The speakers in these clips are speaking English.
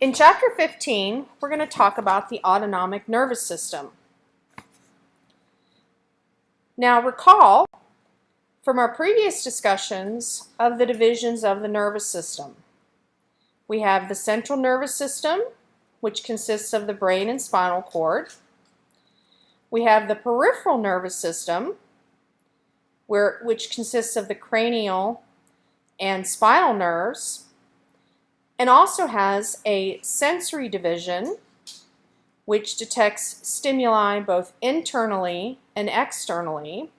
In chapter 15, we're going to talk about the autonomic nervous system. Now recall from our previous discussions of the divisions of the nervous system. We have the central nervous system, which consists of the brain and spinal cord. We have the peripheral nervous system, where, which consists of the cranial and spinal nerves, and also has a sensory division, which detects stimuli both internally and externally,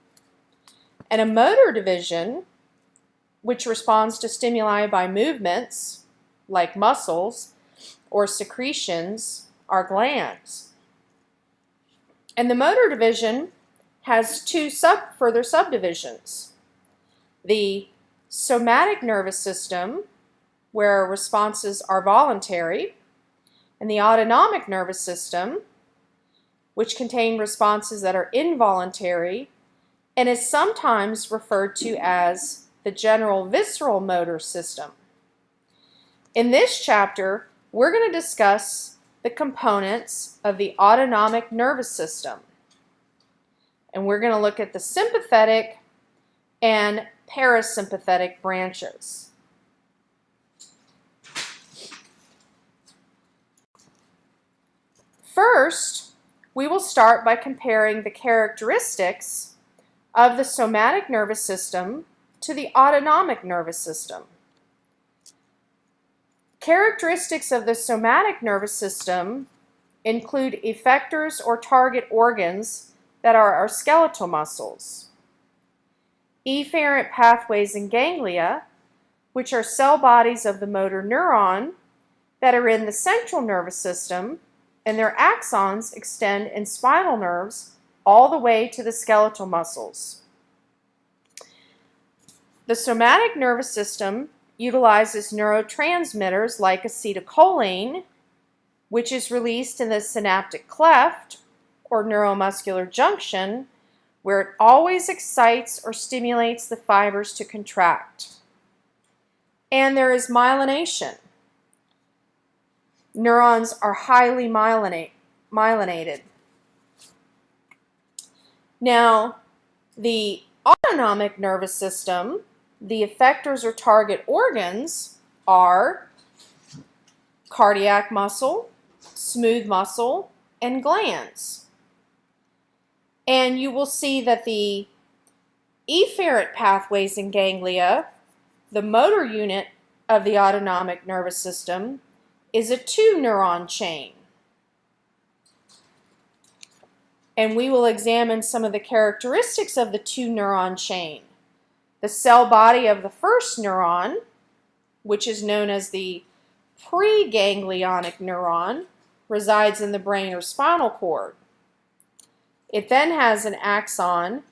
and a motor division, which responds to stimuli by movements, like muscles, or secretions, are glands. And the motor division has two sub, further subdivisions. The somatic nervous system, where responses are voluntary, and the autonomic nervous system, which contain responses that are involuntary and is sometimes referred to as the general visceral motor system. In this chapter, we're going to discuss the components of the autonomic nervous system. And we're going to look at the sympathetic and parasympathetic branches. First, we will start by comparing the characteristics of the somatic nervous system to the autonomic nervous system. Characteristics of the somatic nervous system include effectors or target organs that are our skeletal muscles, efferent pathways and ganglia, which are cell bodies of the motor neuron that are in the central nervous system, and their axons extend in spinal nerves all the way to the skeletal muscles. The somatic nervous system utilizes neurotransmitters like acetylcholine, which is released in the synaptic cleft or neuromuscular junction, where it always excites or stimulates the fibers to contract. And there is myelination. Neurons are highly myelinate, myelinated. Now, the autonomic nervous system, the effectors or target organs are cardiac muscle, smooth muscle, and glands. And you will see that the efferent pathways and ganglia, the motor unit of the autonomic nervous system, is a two neuron chain. And we will examine some of the characteristics of the two neuron chain. The cell body of the first neuron, which is known as the preganglionic neuron, resides in the brain or spinal cord. It then has an axon.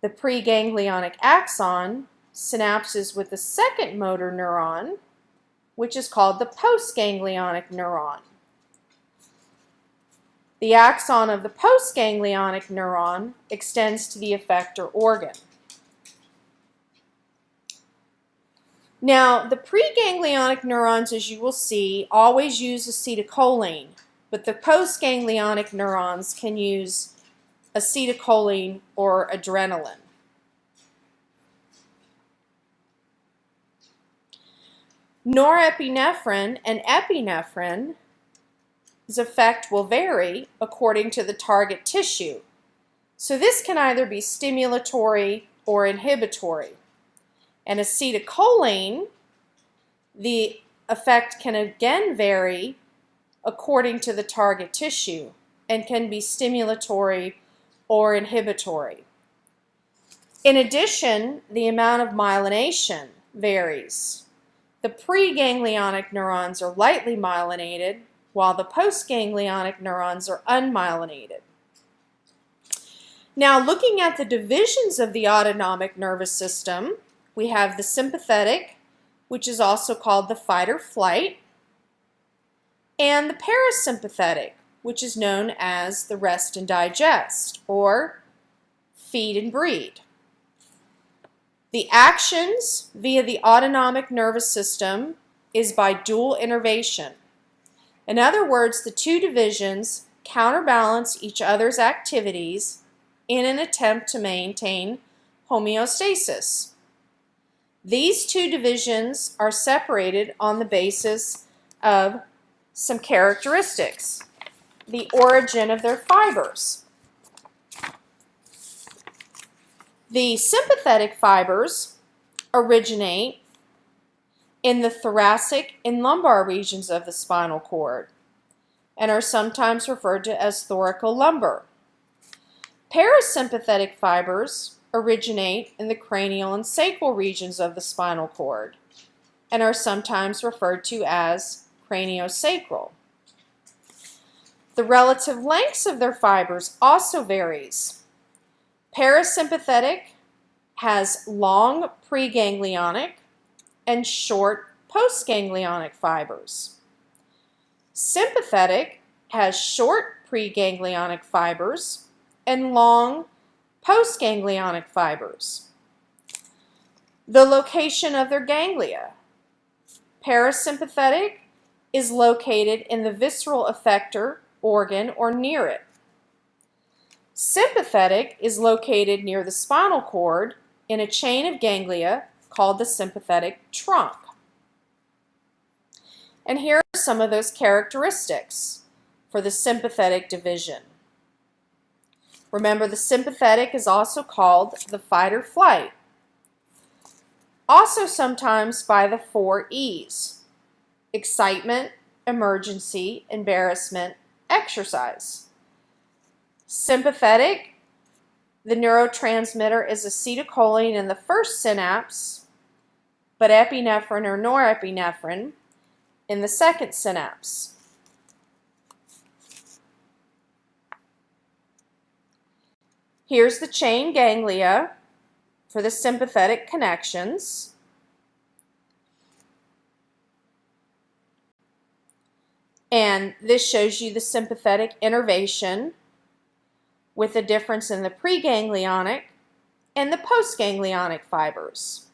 The preganglionic axon synapses with the second motor neuron, which is called the postganglionic neuron. The axon of the postganglionic neuron extends to the effector organ. Now, the preganglionic neurons, as you will see, always use acetylcholine, but the postganglionic neurons can use acetylcholine or adrenaline. Norepinephrine and epinephrine effect will vary according to the target tissue. So this can either be stimulatory or inhibitory. And acetylcholine, the effect can again vary according to the target tissue and can be stimulatory or inhibitory. In addition, the amount of myelination varies. The preganglionic neurons are lightly myelinated, while the postganglionic neurons are unmyelinated. Now, looking at the divisions of the autonomic nervous system, we have the sympathetic, which is also called the fight or flight, and the parasympathetic, which is known as the rest and digest, or feed and breed. The actions via the autonomic nervous system is by dual innervation. In other words, the two divisions counterbalance each other's activities in an attempt to maintain homeostasis. These two divisions are separated on the basis of some characteristics, the origin of their fibers. The sympathetic fibers originate in the thoracic and lumbar regions of the spinal cord and are sometimes referred to as thoracolumbar. Parasympathetic fibers originate in the cranial and sacral regions of the spinal cord and are sometimes referred to as craniosacral. The relative lengths of their fibers also varies. Parasympathetic has long preganglionic and short postganglionic fibers. Sympathetic has short preganglionic fibers and long postganglionic fibers. The location of their ganglia. Parasympathetic is located in the visceral effector organ or near it. Sympathetic is located near the spinal cord in a chain of ganglia called the sympathetic trunk. And here are some of those characteristics for the sympathetic division. Remember, the sympathetic is also called the fight or flight, also sometimes by the four E's, excitement, emergency, embarrassment, exercise. Sympathetic, the neurotransmitter is acetylcholine in the first synapse, but epinephrine or norepinephrine in the second synapse. Here's the chain ganglia for the sympathetic connections. And this shows you the sympathetic innervation with the difference in the preganglionic and the postganglionic fibers.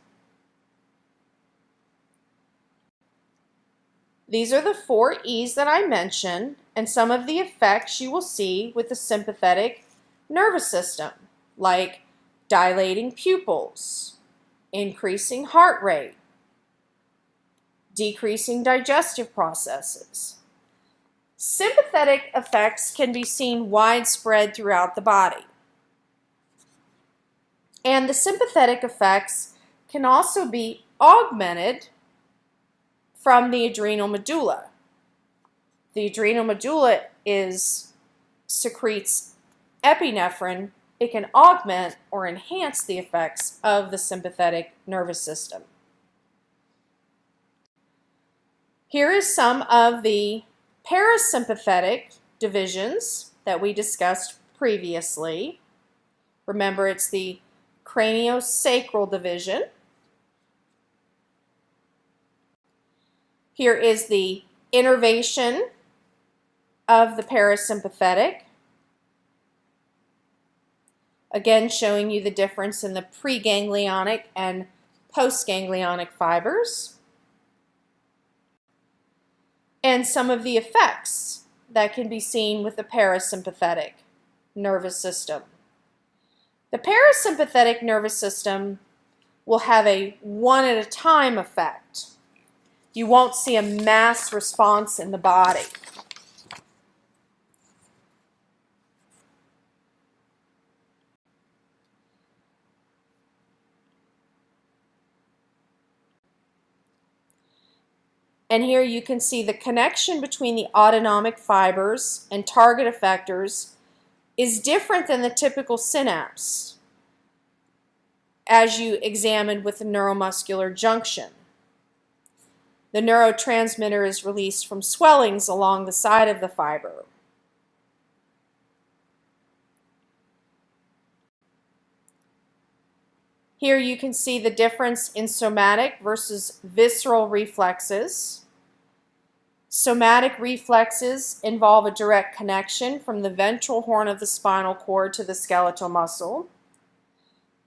These are the four E's that I mentioned and some of the effects you will see with the sympathetic nervous system, like dilating pupils, increasing heart rate, decreasing digestive processes. Sympathetic effects can be seen widespread throughout the body. And the sympathetic effects can also be augmented from the adrenal medulla. The adrenal medulla is secretes epinephrine. It can augment or enhance the effects of the sympathetic nervous system. Here is some of the parasympathetic divisions that we discussed previously. Remember, it's the craniosacral division. Here is the innervation of the parasympathetic. Again, showing you the difference in the preganglionic and postganglionic fibers and some of the effects that can be seen with the parasympathetic nervous system. The parasympathetic nervous system will have a one at a time effect. You won't see a mass response in the body. And here you can see the connection between the autonomic fibers and target effectors is different than the typical synapse as you examined with the neuromuscular junction. The neurotransmitter is released from swellings along the side of the fiber. Here you can see the difference in somatic versus visceral reflexes. Somatic reflexes involve a direct connection from the ventral horn of the spinal cord to the skeletal muscle.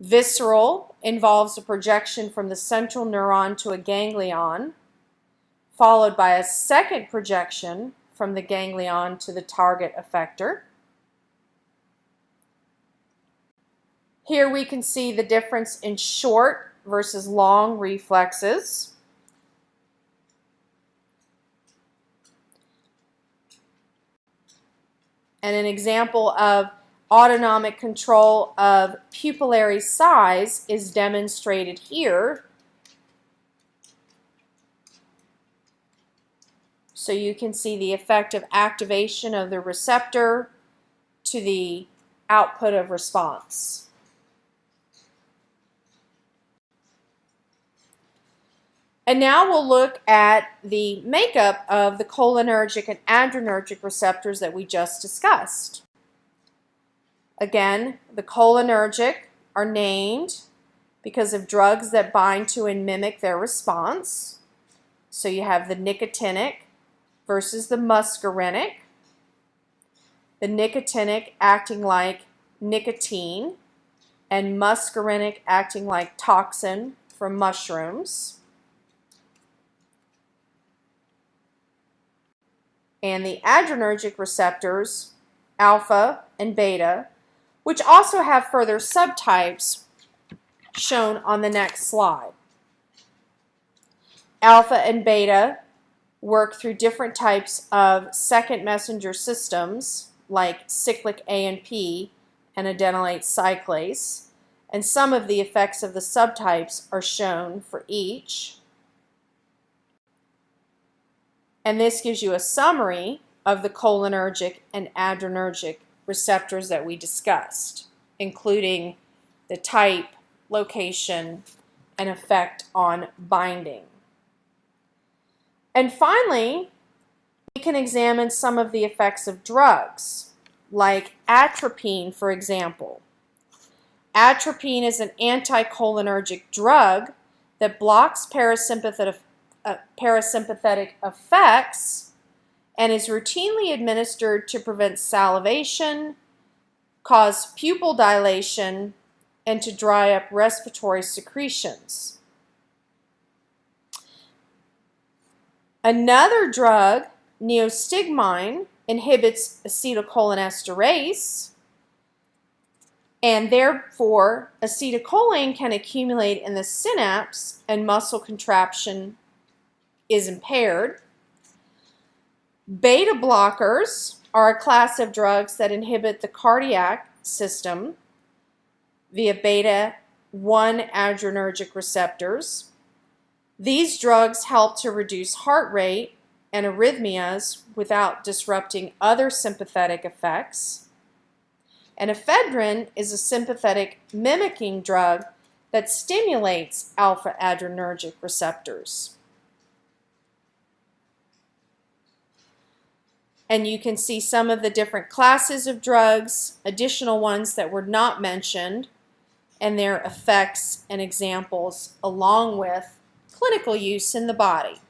Visceral involves a projection from the central neuron to a ganglion, followed by a second projection from the ganglion to the target effector. Here we can see the difference in short versus long reflexes. And an example of autonomic control of pupillary size is demonstrated here. So you can see the effect of activation of the receptor to the output of response. And now we'll look at the makeup of the cholinergic and adrenergic receptors that we just discussed. Again, the cholinergic are named because of drugs that bind to and mimic their response. So you have the nicotinic versus the muscarinic. The nicotinic acting like nicotine and muscarinic acting like toxin from mushrooms. And the adrenergic receptors, alpha and beta, which also have further subtypes shown on the next slide. Alpha and beta work through different types of second messenger systems like cyclic AMP and adenylate cyclase, and some of the effects of the subtypes are shown for each. And this gives you a summary of the cholinergic and adrenergic receptors that we discussed, including the type, location, and effect on binding. And finally, we can examine some of the effects of drugs, like atropine, for example. Atropine is an anticholinergic drug that blocks parasympathetic uh, parasympathetic effects and is routinely administered to prevent salivation, cause pupil dilation, and to dry up respiratory secretions. Another drug, neostigmine, inhibits acetylcholinesterase, and therefore acetylcholine can accumulate in the synapse and muscle contraction is impaired. Beta blockers are a class of drugs that inhibit the cardiac system via beta 1 adrenergic receptors. These drugs help to reduce heart rate and arrhythmias without disrupting other sympathetic effects. And ephedrine is a sympathetic mimicking drug that stimulates alpha adrenergic receptors. And you can see some of the different classes of drugs, additional ones that were not mentioned, and their effects and examples along with clinical use in the body.